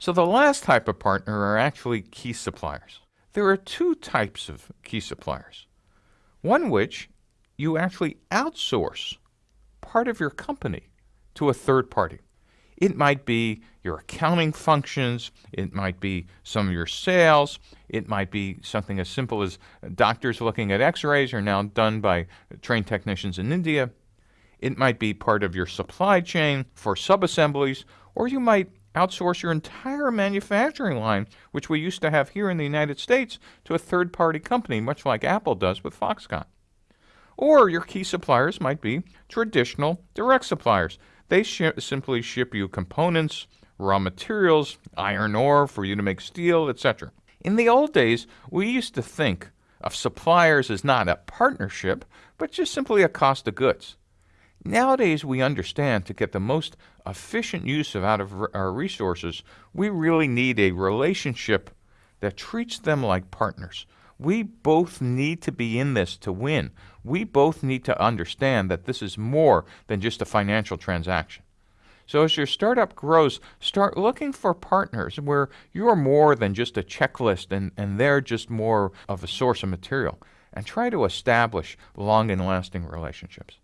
So the last type of partner are actually key suppliers. There are two types of key suppliers. One which you actually outsource part of your company to a third party. It might be your accounting functions, it might be some of your sales, it might be something as simple as doctors looking at x rays are now done by trained technicians in India. It might be part of your supply chain for subassemblies, or you might outsource your entire manufacturing line, which we used to have here in the United States, to a third party company, much like Apple does with Foxconn. Or your key suppliers might be traditional direct suppliers. They sh- simply ship you components, raw materials, iron ore for you to make steel, etc. In the old days, we used to think of suppliers as not a partnership, but just simply a cost of goods. Nowadays, we understand to get the most efficient use of out of our resources, we really need a relationship that treats them like partners. We both need to be in this to win. We both need to understand that this is more than just a financial transaction. So, as your startup grows, start looking for partners where you're more than just a checklist and, and they're just more of a source of material. And try to establish long and lasting relationships.